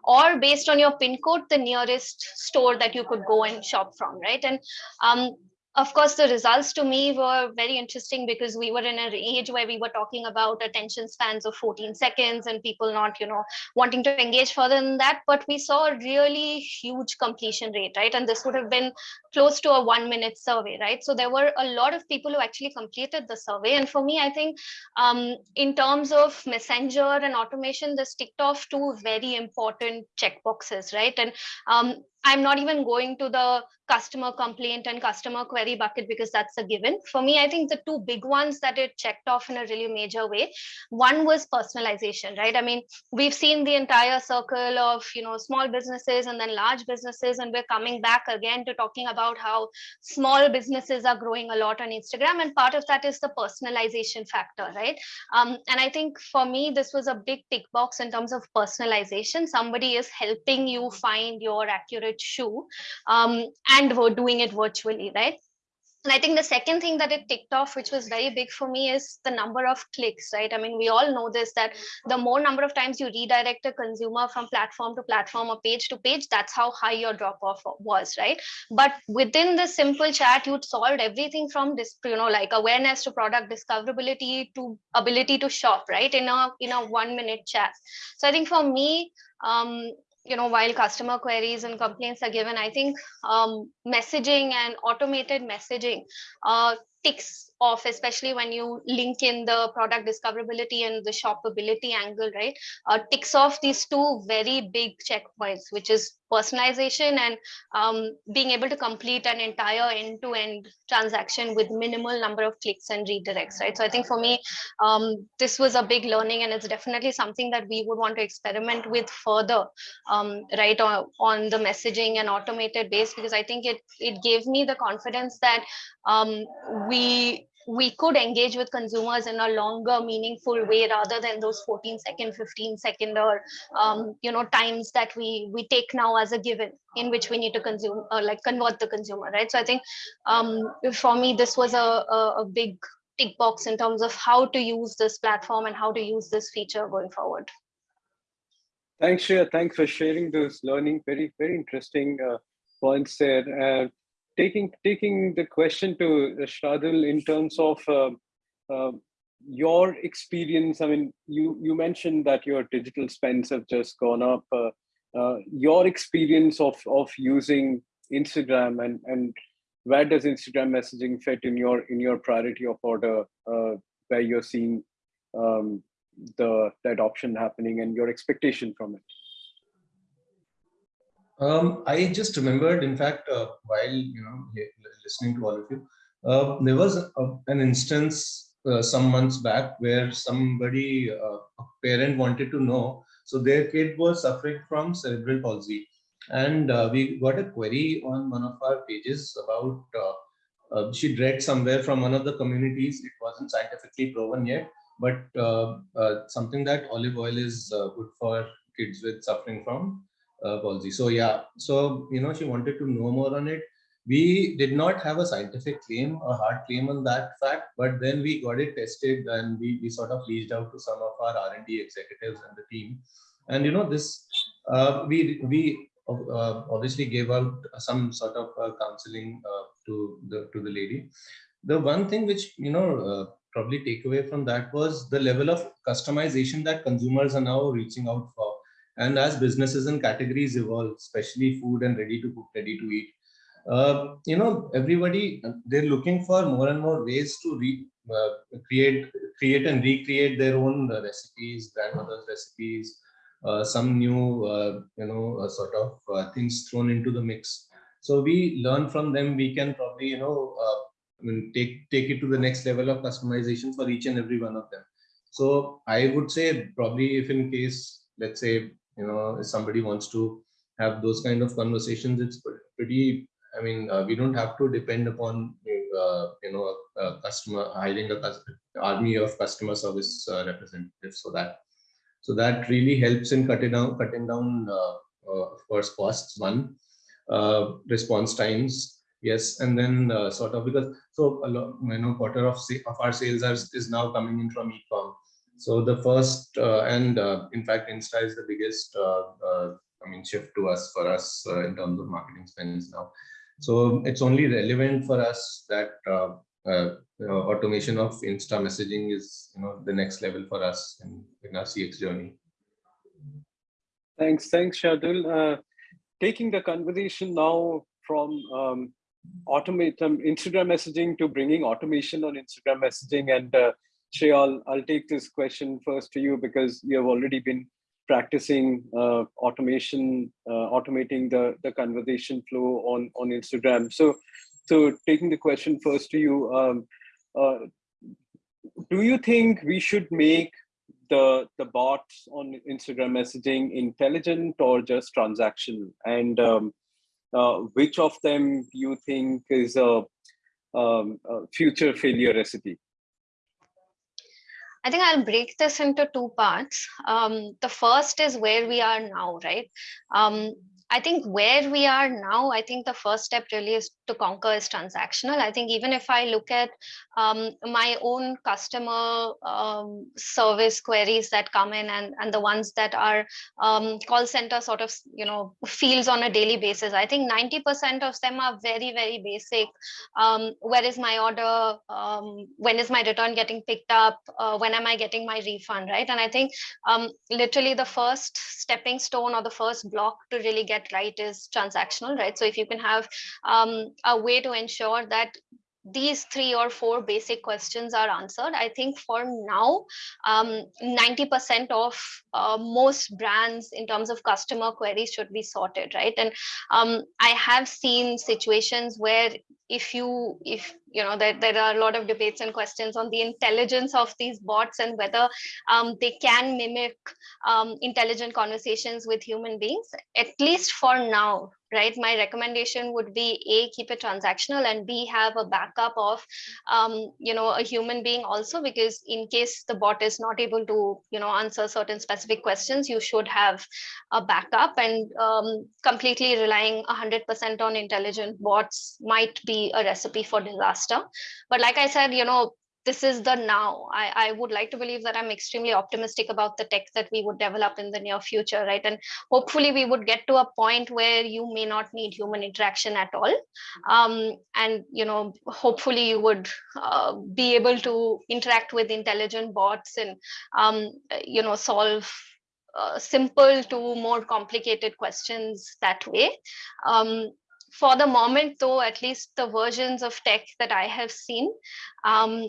or based on your pin code, the nearest store that you could go and shop from, right? And um, of course, the results to me were very interesting because we were in an age where we were talking about attention spans of 14 seconds and people not, you know, wanting to engage further than that. But we saw a really huge completion rate, right? And this would have been close to a one minute survey, right? So there were a lot of people who actually completed the survey. And for me, I think um, in terms of messenger and automation, this ticked off two very important checkboxes, right? And um, I'm not even going to the customer complaint and customer query bucket because that's a given. For me, I think the two big ones that it checked off in a really major way. One was personalization, right? I mean, we've seen the entire circle of, you know, small businesses and then large businesses, and we're coming back again to talking about how small businesses are growing a lot on Instagram. And part of that is the personalization factor, right? Um, and I think for me, this was a big tick box in terms of personalization. Somebody is helping you find your accurate shoe um, and we're doing it virtually, right? And I think the second thing that it ticked off, which was very big for me, is the number of clicks, right? I mean, we all know this that the more number of times you redirect a consumer from platform to platform or page to page, that's how high your drop off was, right? But within the simple chat, you'd solved everything from this, you know, like awareness to product discoverability to ability to shop, right? In a in a one minute chat. So I think for me, um, you know, while customer queries and complaints are given, I think um, messaging and automated messaging uh, ticks off, especially when you link in the product discoverability and the shoppability angle, right? Uh, ticks off these two very big checkpoints, which is personalization and um, being able to complete an entire end-to-end -end transaction with minimal number of clicks and redirects, right? So I think for me, um, this was a big learning and it's definitely something that we would want to experiment with further, um, right, on, on the messaging and automated base, because I think it, it gave me the confidence that um, we we could engage with consumers in a longer meaningful way rather than those 14 second 15 second or um, you know times that we we take now as a given in which we need to consume or like convert the consumer right? So i think um, for me this was a, a, a big tick box in terms of how to use this platform and how to use this feature going forward. Thanks Shreya. thanks for sharing those learning. Very very interesting uh, points there. Uh, taking taking the question to Shardul in terms of uh, uh, your experience. I mean, you you mentioned that your digital spends have just gone up. Uh, uh your experience of of using Instagram and and where does Instagram messaging fit in your in your priority of order uh, where you're seeing um, the, the adoption happening and your expectation from it? Um, I just remembered, in fact, uh, while you know listening to all of you, uh, there was a, an instance uh, some months back where somebody, uh, a parent, wanted to know. So their kid was suffering from cerebral palsy, and uh, we got a query on one of our pages about. Uh, she read somewhere from one of the communities. It wasn't scientifically proven yet, but something that olive oil is good for kids with suffering from uh, palsy. So yeah, so you know, she wanted to know more on it. We did not have a scientific claim, a hard claim on that fact, but then we got it tested and we, we sort of reached out to some of our R&D executives and the team. And you know, this uh, we we uh, obviously gave out some sort of uh, counseling uh, to the to the lady. The one thing which you know uh, probably take away from that was the level of customization that consumers are now reaching out for and as businesses and categories evolve, especially food and ready to cook, ready to eat, uh, you know, everybody, they're looking for more and more ways to re, uh, create, create and recreate their own uh, recipes, grandmother's recipes, uh, some new, uh, you know, uh, sort of things thrown into the mix. So we learn from them. We can probably, you know, take take it to the next level of customization for each and every one of them. So I would say probably if in case, let's say you know if somebody wants to have those kind of conversations it's pretty i mean uh, we don't have to depend upon uh, you know a, customer hiring a army of customer service uh, representatives so that. So that really helps in cutting down cutting down uh, uh, of course costs one uh, response times yes and then sort of because so a lot you know quarter of of our sales are, is now coming in from e-com so the first, uh, and uh, in fact, Insta is the biggest, uh, I mean, shift to us for us in terms of marketing spends now. So it's only relevant for us that uh, automation of Insta messaging is you know the next level for us in, in our CX journey. Thanks, thanks, Shardul. Uh, taking the conversation now from um, automate um, Instagram messaging to bringing automation on Instagram messaging and uh, Shreya, I'll, take this question first to you because you have already been practicing uh, automation, uh, automating the, the conversation flow on, on Instagram. So, so taking the question first to you, um, uh, do you think we should make the, the bots on Instagram messaging intelligent or just transactional? And um, uh, which of them you think is a, um, a future failure recipe? I think I'll break this into two parts. Um, the first is where we are now, right? Um, I think where we are now, I think the first step really is to conquer is transactional. I think even if I look at um, my own customer um, service queries that come in and, and the ones that are um, call center sort of, you know, fields on a daily basis, I think 90% of them are very, very basic. Um, where is my order? Um, when is my return getting picked up? Uh, when am I getting my refund, right? And I think um, literally the first stepping stone or the first block to really get right is transactional, right? So if you can have um, a way to ensure that these three or four basic questions are answered. I think for now, 90% um, of uh, most brands in terms of customer queries should be sorted, right? And um, I have seen situations where if you if you know there, there are a lot of debates and questions on the intelligence of these bots and whether um, they can mimic um, intelligent conversations with human beings at least for now right? My recommendation would be a keep it transactional and b have a backup of um, you know a human being also because in case the bot is not able to you know answer certain specific questions you should have a backup. And um, completely relying 100% on intelligent bots might be a recipe for disaster but like i said you know this is the now. I, I would like to believe that I'm extremely optimistic about the tech that we would develop in the near future, right? And hopefully we would get to a point where you may not need human interaction at all. Um, and, you know, hopefully you would uh, be able to interact with intelligent bots and, um, you know, solve uh, simple to more complicated questions that way. Um, for the moment, though, at least the versions of tech that I have seen, um,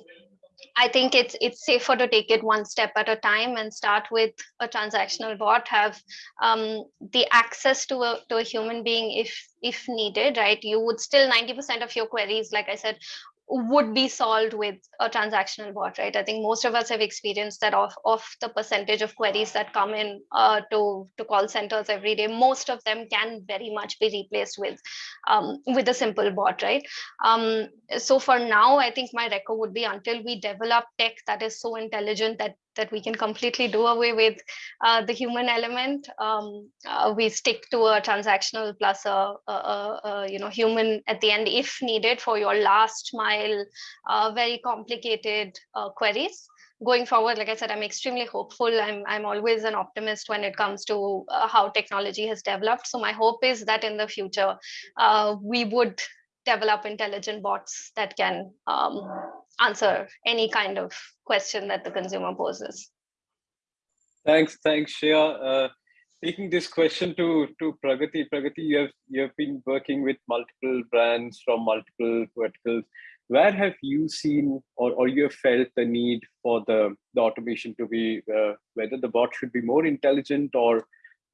I think it's it's safer to take it one step at a time and start with a transactional bot, have um, the access to a to a human being if if needed, right? You would still 90% of your queries, like I said, would be solved with a transactional bot, right? I think most of us have experienced that of, of the percentage of queries that come in uh, to, to call centers every day, most of them can very much be replaced with um, with a simple bot, right? Um, so for now, I think my record would be until we develop tech that is so intelligent that that we can completely do away with uh, the human element. Um, uh, we stick to a transactional plus a, a, a, you know human at the end if needed for your last mile, uh, very complicated uh, queries. Going forward, like I said, I'm extremely hopeful. I'm I'm always an optimist when it comes to uh, how technology has developed. So my hope is that in the future, uh, we would develop intelligent bots that can um, answer any kind of question that the consumer poses. Thanks, thanks, Shreya. Uh, taking this question to to Pragati, Pragati, you have you have been working with multiple brands from multiple verticals. Where have you seen or, or you have felt the need for the, the automation to be uh, whether the bot should be more intelligent or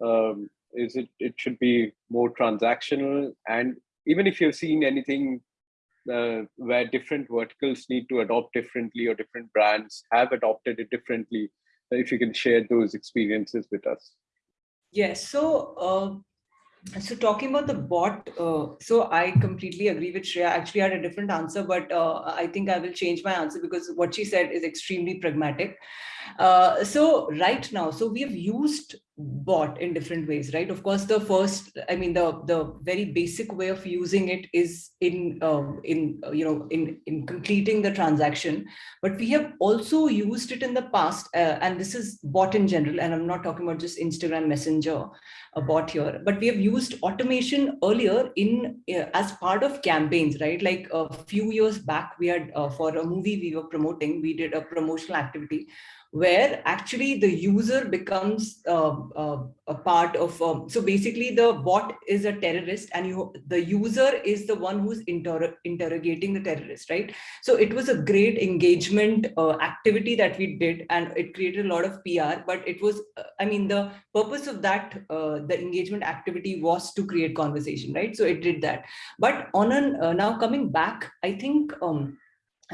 um, is it it should be more transactional and even if you've seen anything uh, where different verticals need to adopt differently or different brands have adopted it differently, if you can share those experiences with us. Yes, so uh, so talking about the bot, uh, so I completely agree with Shreya. Actually, I had a different answer, but uh, I think I will change my answer because what she said is extremely pragmatic. Uh, so right now, so we have used bot in different ways, right? Of course, the first, I mean, the the very basic way of using it is in um, in uh, you know in in completing the transaction. But we have also used it in the past, uh, and this is bot in general. And I'm not talking about just Instagram Messenger, a bot here, but we have used automation earlier in uh, as part of campaigns, right? Like a few years back, we had uh, for a movie we were promoting, we did a promotional activity where actually the user becomes uh, uh, a part of, um, so basically the bot is a terrorist and you, the user is the one who's inter interrogating the terrorist, right? So it was a great engagement uh, activity that we did and it created a lot of PR, but it was, uh, I mean, the purpose of that, uh, the engagement activity was to create conversation, right? So it did that. But on an, uh, now coming back, I think, um,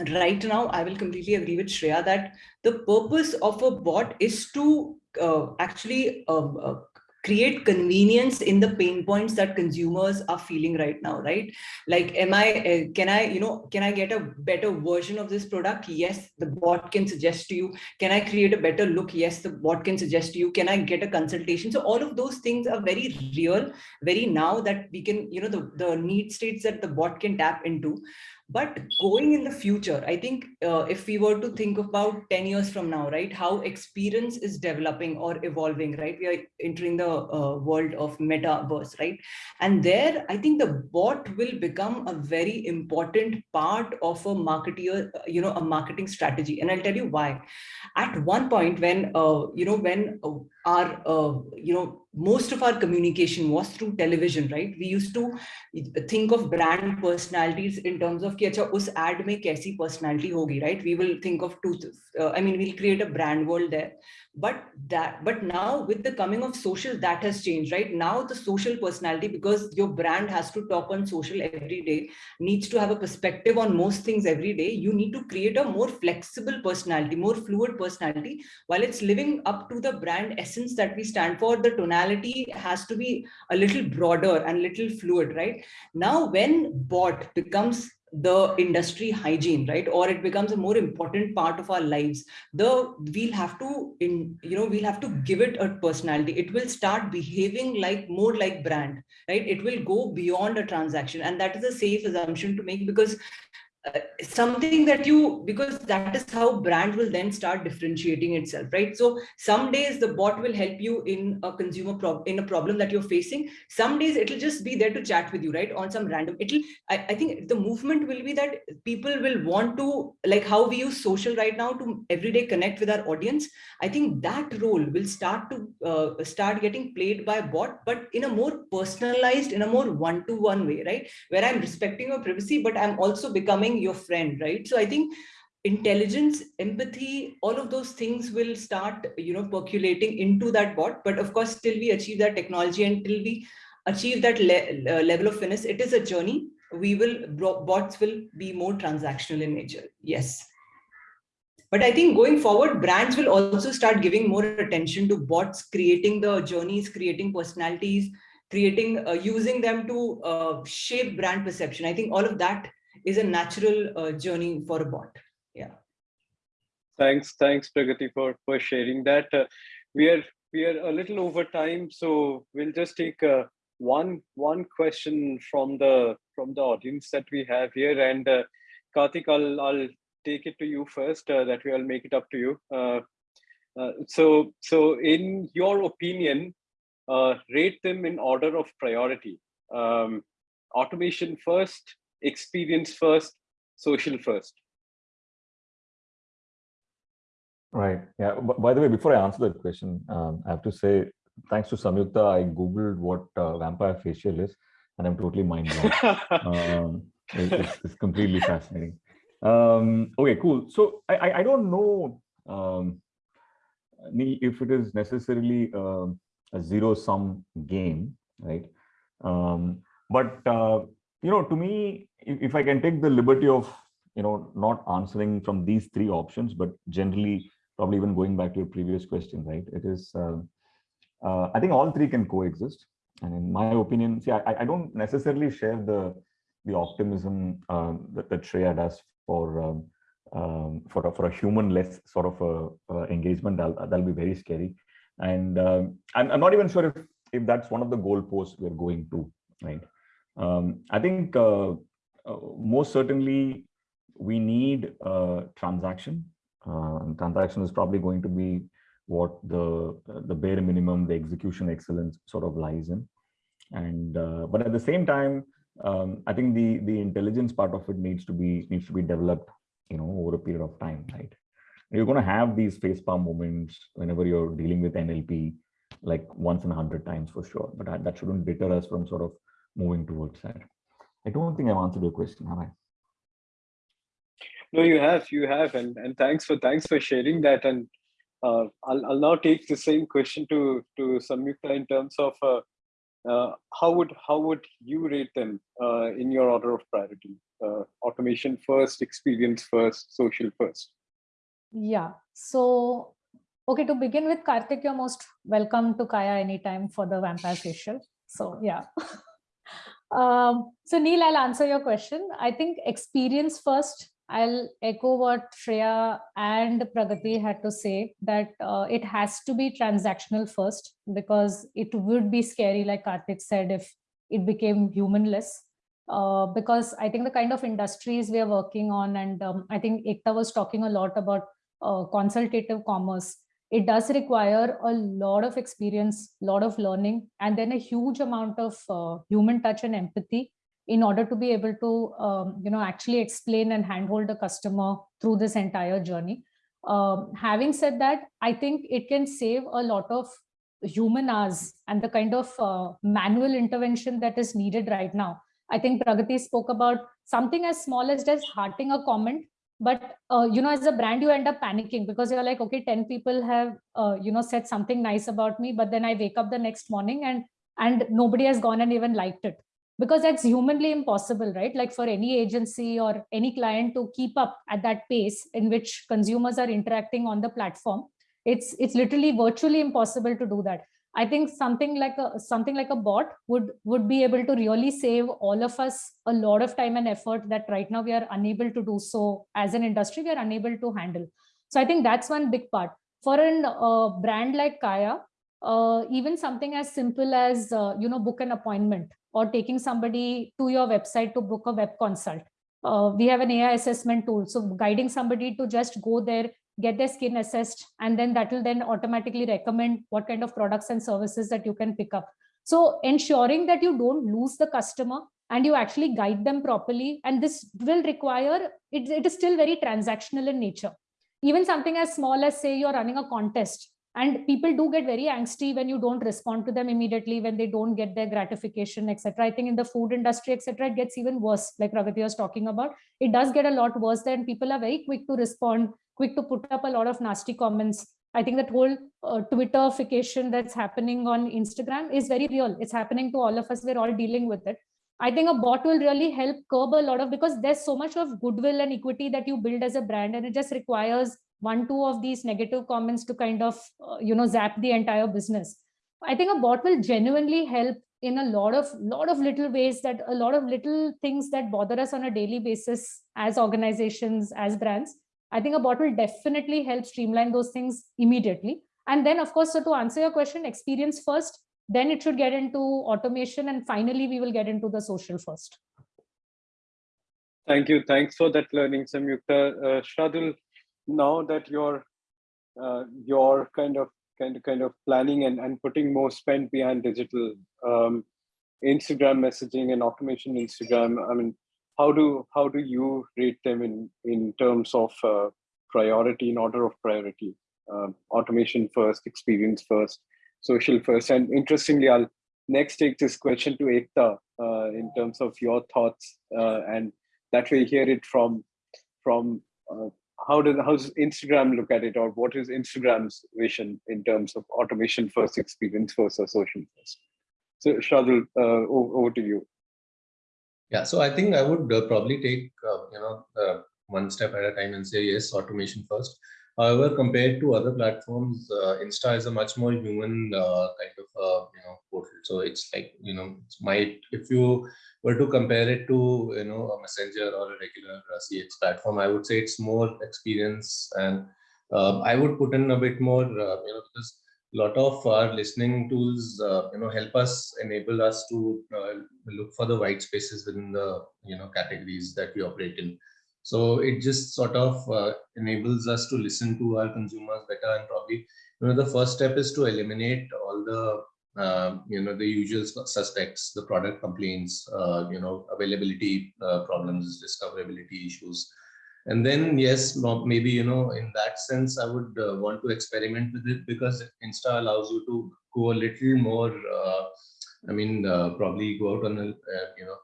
right now, I will completely agree with Shreya that the purpose of a bot is to uh, actually uh, uh, create convenience in the pain points that consumers are feeling right now right? Like am i uh, can i you know can i get a better version of this product? Yes the bot can suggest to you. Can i create a better look? Yes the bot can suggest to you. Can i get a consultation? So all of those things are very real very now that we can you know the the need states that the bot can tap into but going in the future, I think uh, if we were to think about 10 years from now, right, how experience is developing or evolving, right? We are entering the uh, world of metaverse, right? And there, I think the bot will become a very important part of a marketeer, you know, a marketing strategy. And I'll tell you why. At one point when, uh, you know, when uh, our, uh, you know, most of our communication was through television, right? We used to think of brand personalities in terms of ki, acha, us ad mein kaisi personality hogi, right? We will think of two, uh, I mean, we'll create a brand world there. But that, but now with the coming of social, that has changed, right? Now the social personality, because your brand has to talk on social every day, needs to have a perspective on most things every day. You need to create a more flexible personality, more fluid personality, while it's living up to the brand essence that we stand for. The tonality has to be a little broader and little fluid, right? Now, when bot becomes the industry hygiene right? Or it becomes a more important part of our lives. The we'll have to in you know we'll have to give it a personality. It will start behaving like more like brand right? It will go beyond a transaction. And that is a safe assumption to make because uh, something that you because that is how brand will then start differentiating itself right? So some days the bot will help you in a consumer problem in a problem that you're facing. Some days it'll just be there to chat with you right? On some random it'll I, I think the movement will be that people will want to like how we use social right now to everyday connect with our audience. I think that role will start to uh, start getting played by bot but in a more personalized in a more one-to-one -one way right? Where i'm respecting your privacy but i'm also becoming your friend, right? So I think intelligence, empathy, all of those things will start, you know, percolating into that bot. But of course, till we achieve that technology and till we achieve that le uh, level of finesse, it is a journey. We will, bots will be more transactional in nature. Yes. But I think going forward, brands will also start giving more attention to bots, creating the journeys, creating personalities, creating, uh, using them to uh, shape brand perception. I think all of that is a natural uh, journey for a bot. Yeah. Thanks, thanks, Pragati, for for sharing that. Uh, we are we are a little over time, so we'll just take uh, one one question from the from the audience that we have here. And uh, Karthik, I'll I'll take it to you first. Uh, that way, I'll make it up to you. Uh, uh, so so, in your opinion, rate them in order of priority. Um, automation first, experience first, social first. Right. Yeah. By the way, before I answer that question, um, I have to say thanks to Samyukta, I googled what uh, vampire facial is, and I'm totally mind blown. um, it's, it's, completely fascinating. Um, okay, cool. So I, I, I don't know um, if it is necessarily uh, a zero sum game, right? Um, but uh, you know, to me, if, if I can take the liberty of, you know, not answering from these three options, but generally probably even going back to your previous question, right? It is, uh, uh, I think all three can coexist. And in my opinion, see, I, I don't necessarily share the the optimism um, that, that Shreya does for um, um, for a, for a human-less sort of a, uh, engagement. That'll, that'll be very scary. And um, I'm, I'm not even sure if if that's one of the goalposts we're going to, right? Um, I think uh, uh, most certainly we need a transaction. Uh, transaction is probably going to be what the the bare minimum, the execution excellence sort of lies in. And uh, but at the same time, um, I think the the intelligence part of it needs to be needs to be developed, you know, over a period of time, right? You're going to have these facepalm moments whenever you're dealing with NLP, like once in a hundred times for sure. But that shouldn't deter us from sort of moving towards that. I don't think I've answered your question, have I? No, you have, you have, and and thanks for thanks for sharing that. And uh, I'll I'll now take the same question to to Samyukta in terms of uh, uh, how would how would you rate them uh, in your order of priority? Uh, automation first, experience first, social first. Yeah. So okay, to begin with, Karthik, you're most welcome to Kaya anytime for the vampire facial. So yeah. Um, so Neil, I'll answer your question. I think experience first. I'll echo what Shreya and Pragati had to say that uh, it has to be transactional first because it would be scary, like Karthik said, if it became humanless. Uh, because I think the kind of industries we are working on, and um, I think Ekta was talking a lot about uh, consultative commerce it does require a lot of experience, lot of learning, and then a huge amount of uh, human touch and empathy in order to be able to, um, you know, actually explain and handhold the customer through this entire journey. Um, having said that, I think it can save a lot of human hours and the kind of uh, manual intervention that is needed right now. I think Pragati spoke about something as small as just hearting a comment, but uh, you know, as a brand, you end up panicking because you're like, okay, 10 people have, uh, you know, said something nice about me, but then I wake up the next morning and and nobody has gone and even liked it because that's humanly impossible, right? Like for any agency or any client to keep up at that pace in which consumers are interacting on the platform. It's, it's literally virtually impossible to do that. I think something like a something like a bot would would be able to really save all of us a lot of time and effort that right now we are unable to do so as an industry we are unable to handle. So I think that's one big part. For a uh, brand like Kaya, uh, even something as simple as uh, you know book an appointment or taking somebody to your website to book a web consult. Uh, we have an AI assessment tool. So guiding somebody to just go there, get their skin assessed, and then that will then automatically recommend what kind of products and services that you can pick up. So ensuring that you don't lose the customer and you actually guide them properly. And this will require, it, it is still very transactional in nature. Even something as small as say you're running a contest and people do get very angsty when you don't respond to them immediately when they don't get their gratification etc i think in the food industry etc it gets even worse like Pragati was talking about it does get a lot worse then people are very quick to respond quick to put up a lot of nasty comments i think that whole uh, twitterification that's happening on instagram is very real it's happening to all of us we're all dealing with it I think a bot will really help curb a lot of because there's so much of goodwill and equity that you build as a brand and it just requires one, two of these negative comments to kind of, uh, you know, zap the entire business. I think a bot will genuinely help in a lot of lot of little ways that a lot of little things that bother us on a daily basis as organizations, as brands. I think a bot will definitely help streamline those things immediately. And then, of course, so to answer your question, experience first, then it should get into automation, and finally, we will get into the social first. Thank you. Thanks for that learning, Samyukta. Uh, Shardul, now that you're uh, you're kind of kind of kind of planning and, and putting more spend behind digital um, Instagram messaging and automation Instagram, I mean, how do how do you rate them in in terms of uh, priority in order of priority? Um, automation first, experience first, social first, and interestingly, I'll next take this question to Ekta uh, in terms of your thoughts, uh, and that way hear it from from uh, how does how does Instagram look at it, or what is Instagram's vision in terms of automation first, experience first, or social first? So, Shardul, uh, over, to you. Yeah, so I think I would uh, probably take uh, you know uh, one step at a time and say yes, automation first. However, compared to other platforms, uh, Insta is a much more human uh, kind of uh, you know portal. So it's like you know, it's might if you were to compare it to you know a messenger or a regular CX platform, I would say it's more experience, and I would put in a bit more you know because lot of our listening tools you know help us enable us to look for the white spaces within the you know categories that we operate in. So it just sort of uh, enables us to listen to our consumers better and probably, you know, the first step is to eliminate all the, uh, you know, the usual suspects, the product complaints, uh, you know, availability uh, problems, discoverability issues. And then, yes, maybe, you know, in that sense, I would uh, want to experiment with it because Insta allows you to go a little more, uh, I mean, probably go out on a, you know,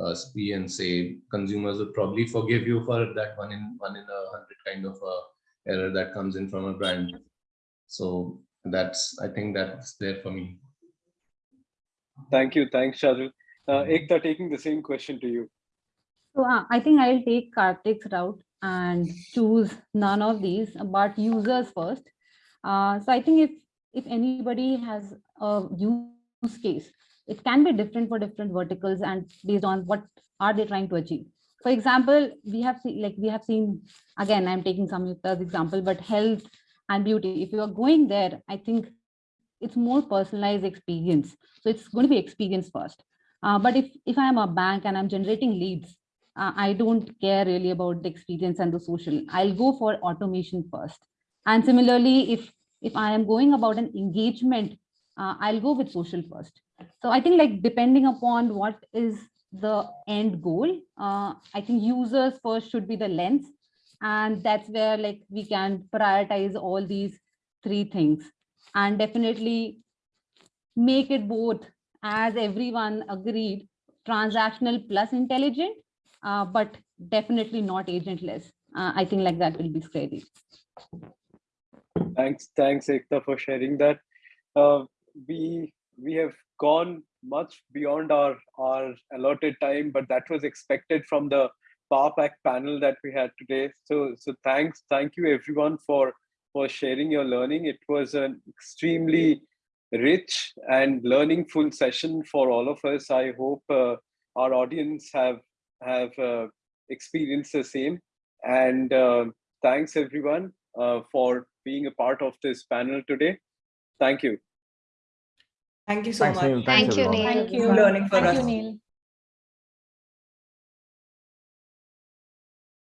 uh, and say consumers would probably forgive you for that one in one in a hundred kind of uh, error that comes in from a brand. So that's I think that's there for me. Thank you, thanks, Shardul. Uh, Ekta, taking the same question to you. So uh, I think I'll take Karthik's route and choose none of these, but users first. Uh, so I think if if anybody has a use case it can be different for different verticals and based on what are they trying to achieve. For example, we have seen, like we have seen, again, I'm taking some example, but health and beauty, if you are going there, I think it's more personalized experience. So it's going to be experience first. Uh, but if, if I'm a bank and I'm generating leads, uh, I don't care really about the experience and the social. I'll go for automation first. And similarly, if, if I am going about an engagement, uh, I'll go with social first. So I think like depending upon what is the end goal, uh, I think users first should be the lens. And that's where like we can prioritize all these three things. And definitely make it both, as everyone agreed, transactional plus intelligent, uh, but definitely not agentless. Uh, I think like that will be scary. Thanks, thanks, Ekta, for sharing that. Uh, we we have gone much beyond our our allotted time, but that was expected from the Power panel that we had today. So so thanks, thank you everyone for for sharing your learning. It was an extremely rich and learning full session for all of us. I hope uh, our audience have have uh, experienced the same. And uh, thanks everyone uh, for being a part of this panel today. Thank you. Thank you so Thanks, much. Neil. Thank Thanks, you, everyone. Neil. Thank you. Learning for Thank us. you, Neil.